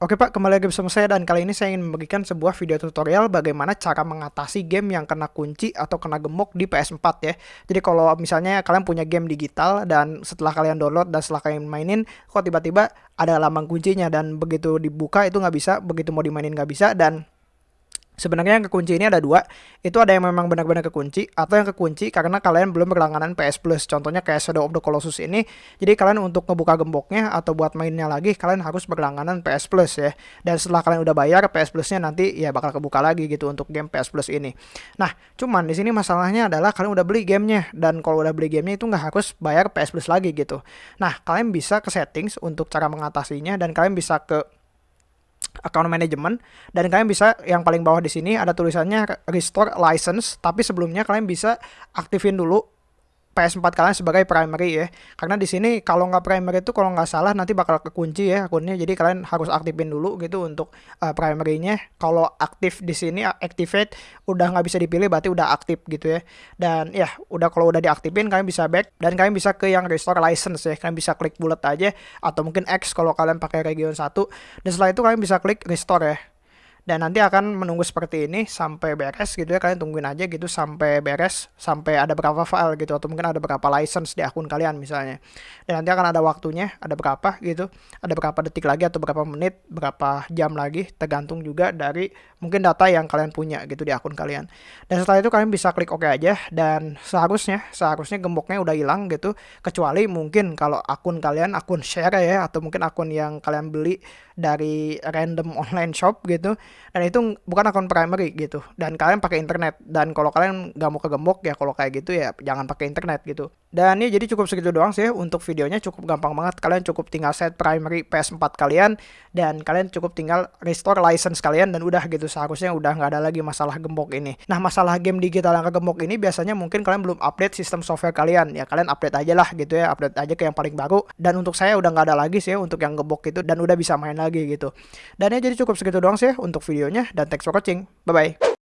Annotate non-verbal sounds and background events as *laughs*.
Oke Pak, kembali lagi bersama saya dan kali ini saya ingin memberikan sebuah video tutorial bagaimana cara mengatasi game yang kena kunci atau kena gemuk di PS4 ya. Jadi kalau misalnya kalian punya game digital dan setelah kalian download dan setelah kalian mainin, kok tiba-tiba ada lambang kuncinya dan begitu dibuka itu nggak bisa, begitu mau dimainin nggak bisa dan Sebenarnya yang kekunci ini ada dua, itu ada yang memang benar-benar kekunci, atau yang kekunci karena kalian belum berlangganan PS Plus. Contohnya kayak Shadow of the Colossus ini, jadi kalian untuk ngebuka gemboknya atau buat mainnya lagi, kalian harus berlangganan PS Plus ya. Dan setelah kalian udah bayar PS Plusnya nanti ya bakal kebuka lagi gitu untuk game PS Plus ini. Nah, cuman di sini masalahnya adalah kalian udah beli gamenya, dan kalau udah beli gamenya itu nggak harus bayar PS Plus lagi gitu. Nah, kalian bisa ke settings untuk cara mengatasinya, dan kalian bisa ke account management dan kalian bisa yang paling bawah di sini ada tulisannya restore license tapi sebelumnya kalian bisa aktifin dulu PS4 kalian sebagai primary ya. Karena di sini kalau nggak primary itu kalau nggak salah nanti bakal kekunci ya akunnya. Jadi kalian harus aktifin dulu gitu untuk uh, primary-nya. Kalau aktif di sini activate udah nggak bisa dipilih berarti udah aktif gitu ya. Dan ya udah kalau udah diaktifin kalian bisa back dan kalian bisa ke yang restore license ya. Kalian bisa klik bullet aja atau mungkin X kalau kalian pakai region 1 dan setelah itu kalian bisa klik restore ya dan nanti akan menunggu seperti ini sampai beres gitu ya. Kalian tungguin aja gitu sampai beres sampai ada berapa file gitu. Atau mungkin ada berapa license di akun kalian misalnya. Dan nanti akan ada waktunya ada berapa gitu. Ada berapa detik lagi atau berapa menit berapa jam lagi. Tergantung juga dari mungkin data yang kalian punya gitu di akun kalian. Dan setelah itu kalian bisa klik OK aja dan seharusnya seharusnya gemboknya udah hilang gitu kecuali mungkin kalau akun kalian akun share ya atau mungkin akun yang kalian beli dari random *laughs* online shop gitu dan itu bukan akun primary gitu dan kalian pakai internet. Dan kalau kalian nggak mau kegembok ya kalau kayak gitu ya jangan pakai internet gitu. Dan ini jadi cukup segitu doang sih untuk videonya cukup gampang banget. Kalian cukup tinggal set primary PS4 kalian dan kalian cukup tinggal restore license kalian dan udah gitu seharusnya udah nggak ada lagi masalah gembok ini. Nah masalah game digital yang kegembok ini biasanya mungkin kalian belum update sistem software kalian. Ya kalian update aja lah gitu ya update aja ke yang paling baru. Dan untuk saya udah nggak ada lagi sih untuk yang gembok itu dan udah bisa main lagi gitu. Dan ya jadi cukup segitu doang sih untuk videonya. Dan thanks for watching. Bye bye